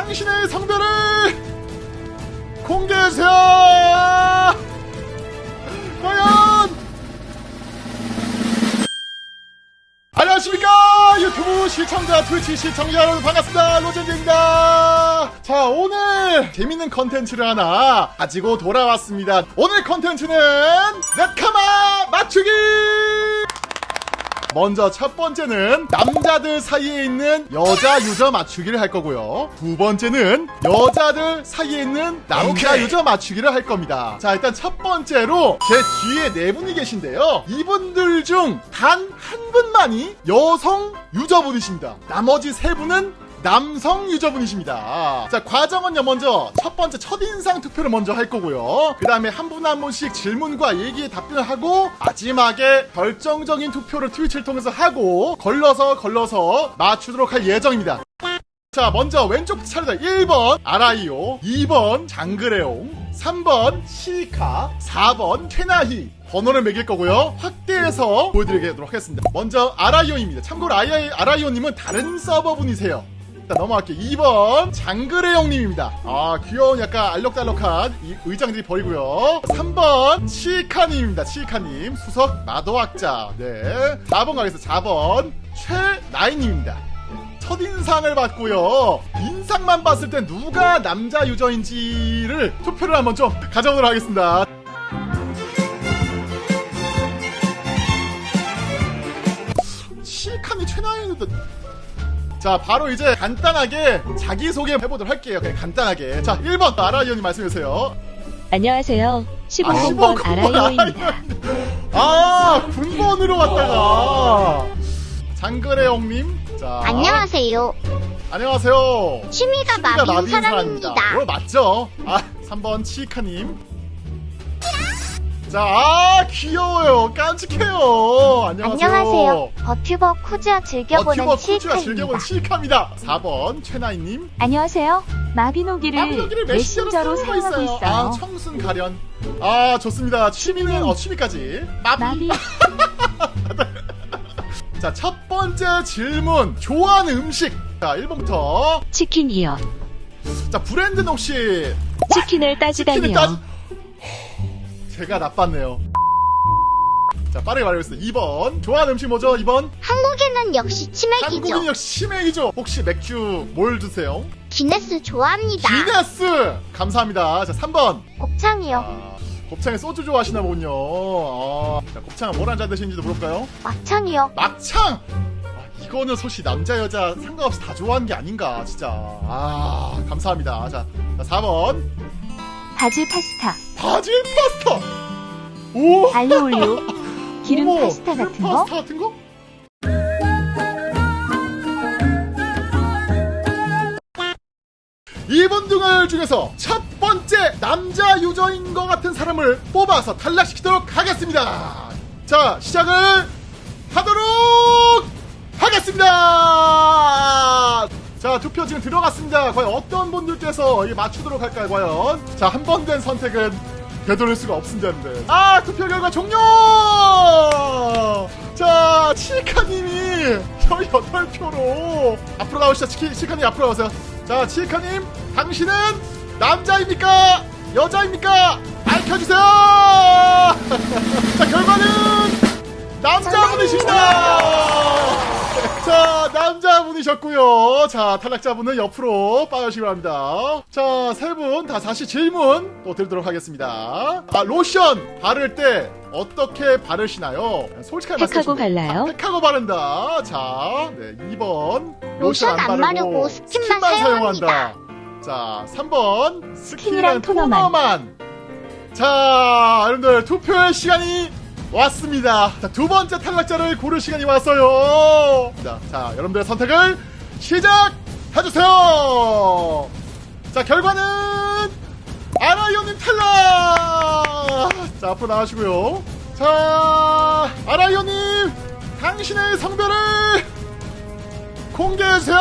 당신의 성별을 공개해주세요! 과연! 안녕하십니까! 유튜브 시청자, 트위치 시청자 여러분 반갑습니다. 로젠즈입니다. 자, 오늘 재밌는 컨텐츠를 하나 가지고 돌아왔습니다. 오늘 컨텐츠는 ネカマ 맞추기! 먼저 첫 번째는 남자들 사이에 있는 여자 유저 맞추기를 할 거고요. 두 번째는 여자들 사이에 있는 남자 오케이. 유저 맞추기를 할 겁니다. 자, 일단 첫 번째로 제 뒤에 네 분이 계신데요. 이분들 중 단 한 분만이 여성 유저분이십니다. 나머지 세 분은 남성 유저분이십니다. 자, 과정은요, 먼저 첫 번째 첫인상 투표를 먼저 할 거고요. 그 다음에 한 분 한 분씩 질문과 얘기에 답변을 하고, 마지막에 결정적인 투표를 트위치를 통해서 하고, 걸러서 걸러서 맞추도록 할 예정입니다. 자, 먼저 왼쪽 차례다. 1번 아라이오, 2번 장그레옹, 3번 시카, 4번 퇴나히. 번호를 매길 거고요. 확대해서 보여드리도록 하겠습니다. 먼저 아라이오입니다. 참고로 아라이오님은 다른 서버 분이세요. 일단 넘어갈게요. 2번 장그레용님입니다. 아 귀여운 약간 알록달록한 이 의장들이 보이고요. 3번 치카님입니다. 치카님 수석 마도학자. 네. 4번 가겠습니다. 4번 최나인님입니다. 첫인상을 봤고요. 인상만 봤을 때 누가 남자 유저인지를 투표를 한번 좀 가져보도록 하겠습니다. 자 바로 이제 간단하게 자기소개 해보도록 할게요 그냥 간단하게 자 1번 아라이언님 말씀해주세요 안녕하세요. 아, 15번 15번 아라이오입니다. 아 군번으로 왔다가 장그레용님 자 안녕하세요. 안녕하세요 취미가 취미가 마비인 마비인 사람입니다. 어, 맞죠? 아, 3번 치카님. 자, 아, 귀여워요. 깜찍해요. 안녕하세요. 안녕하세요. 버튜버 쿠즈아 즐겨보는 버튜버 치카입니다. 즐겨보는 치카입니다. 4번 최나이님. 안녕하세요. 마비노기를 마비노기를 메신저로 사용하고 있어요. 아, 청순 가련. 아, 좋습니다. 취미는, 어, 취미까지. 마비. 마비 자, 첫 번째 질문. 좋아하는 음식. 자, 1번부터. 치킨이요. 자, 브랜드는 혹시 치킨을 치킨을 따지다니요. 따지... 제가 나빴네요. 자, 빠르게 말해보겠습니다. 2번. 좋아하는 음식 뭐죠? 2번. 한국에는 역시 치맥이죠. 한국인 역시 치맥이죠. 혹시 맥주 뭘 드세요? 기네스 좋아합니다. 기네스! 감사합니다. 자, 3번. 곱창이요. 아, 곱창에 소주 좋아하시나 보군요. 아, 자, 곱창은 뭘 한잔 드시는지도 물어볼까요? 막창이요. 막창! 아, 이거는 솔직히 남자, 여자 상관없이 다 좋아하는 게 아닌가, 진짜. 아, 감사합니다. 자, 자 4번. 바질 파스타, 바질 파스타! 오! 알로올리오, 기름 어머, 파스타 기름 같은 거. 파스타 같은 거? 이번 등을 중에서 첫 번째 남자 유저인 것 같은 사람을 뽑아서 탈락시키도록 하겠습니다. 자, 시작을 하도록 하겠습니다. 자, 투표 지금 들어갔습니다. 과연 어떤 분들께서 맞추도록 할까요, 과연? 자, 한 번 된 선택은 되돌릴 수가 없습니다, 여러분들. 아, 투표 결과 종료! 자, 치카님이 18표로 앞으로 나오시죠. 치키, 치카님 앞으로 나오세요. 자, 치카님, 당신은 남자입니까? 여자입니까? 밝혀주세요! 자, 결과는 남자분이십니다! 자, 남자분이셨고요. 자, 탈락자분은 옆으로 빠져주시기 바랍니다. 자, 세 분 다 다시 질문 또 드리도록 하겠습니다. 아, 로션 바를 때 어떻게 바르시나요? 솔직하게 주시면 발라요? 아, 팩하고 바른다. 자, 네, 2번. 로션 안 바르고 스킨만 사용합니다. 자, 3번. 스킨이랑 스킨이랑 토너만. 토너만. 자, 여러분들 투표의 시간이 왔습니다. 자, 두 번째 탈락자를 고를 시간이 왔어요. 자, 자, 여러분들의 선택을 시작해주세요. 자, 결과는 아라이오님 탈락. 자, 앞으로 나가시고요. 자, 아라이오님, 당신의 성별을 공개해주세요.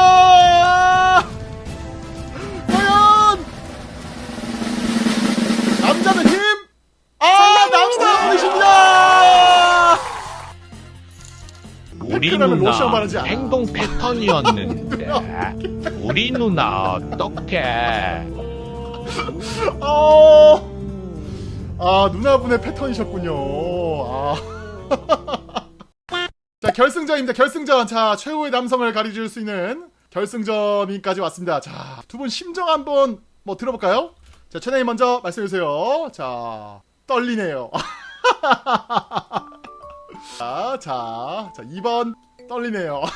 누나 로션 바르지 않아. 행동 패턴이었는데 우리 누나 어떡해? 어, 아, 누나분의 패턴이셨군요. 아. 자, 결승전입니다. 결승전. 자, 최후의 남성을 가려줄 수 있는 결승전까지 왔습니다. 자, 두 분 심정 한번 뭐 들어볼까요? 자, 최나님 먼저 말씀해 주세요. 자, 떨리네요. 자, 자, 자, 2번 떨리네요.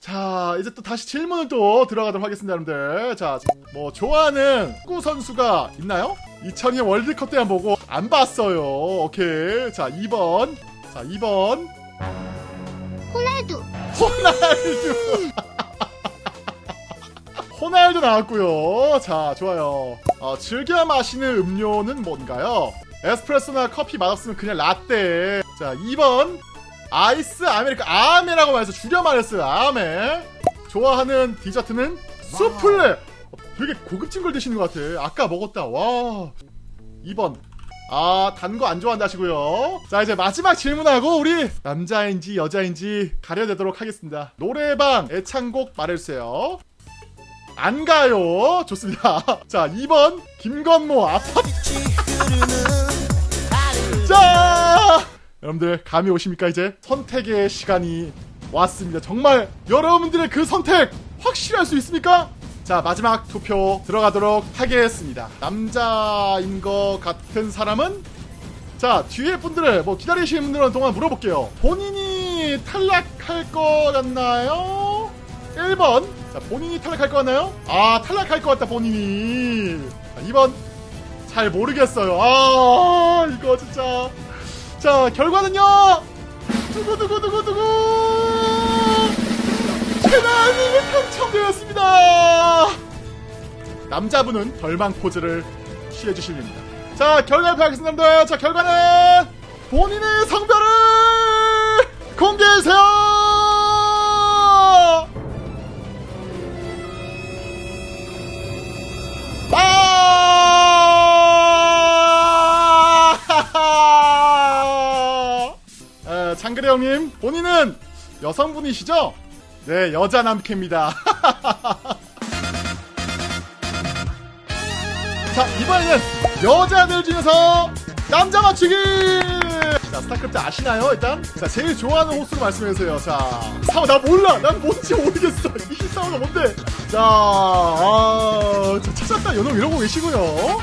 자, 이제 또 다시 질문을 또 들어가도록 하겠습니다, 여러분들. 자, 뭐, 좋아하는 축구 선수가 있나요? 2002년 월드컵 때만 보고 안 봤어요. 오케이. 자, 2번. 자, 2번. 호날두. 호날두. 호날두 나왔고요. 자, 좋아요. 어, 즐겨 마시는 음료는 뭔가요? 에스프레소나 커피 맛없으면 그냥 라떼. 자, 2번. 아이스 아메리카 아메라고 말해서 줄여 말했어요. 아메. 좋아하는 디저트는 수플레. 어, 되게 고급진 걸 드시는 것 같아. 아까 먹었다. 와. 2번. 아, 단 거 안 좋아한다 하시고요. 자, 이제 마지막 질문하고 우리 남자인지 여자인지 가려내도록 하겠습니다. 노래방 애창곡 말해주세요. 안 가요. 좋습니다. 자, 2번 김건모 아파. 자, 여러분들 감이 오십니까 이제 선택의 시간이 왔습니다. 정말 여러분들의 그 선택 확실할 수 있습니까? 자 마지막 투표 들어가도록 하겠습니다. 남자인 것 같은 사람은 자 뒤에 분들을 뭐 기다리시는 분들은 동안 물어볼게요. 본인이 탈락할 것 같나요? 1번 자 본인이 탈락할 것 같나요? 아 탈락할 것 같다 본인이 자, 2번 잘 모르겠어요. 아 이거 진짜 자 결과는요? 두구두구두구두구! 최나님이 당첨되었습니다! 남자분은 절망 포즈를 취해주시면 됩니다. 자 결과 발표하겠습니다. 자 결과는 본인의 성별을 공개해주세요 형님, 본인은 여성분이시죠? 네, 여자 남캐입니다. 자, 이번에는 여자들 중에서 남자 맞추기! 자, 스타크래프트 아시나요, 일단? 자, 제일 좋아하는 호수로 말씀해주세요. 자, 사워, 나 몰라! 난 뭔지 모르겠어. 이 사워가 뭔데? 자, 아, 자, 찾았다. 연놈 이러고 계시고요.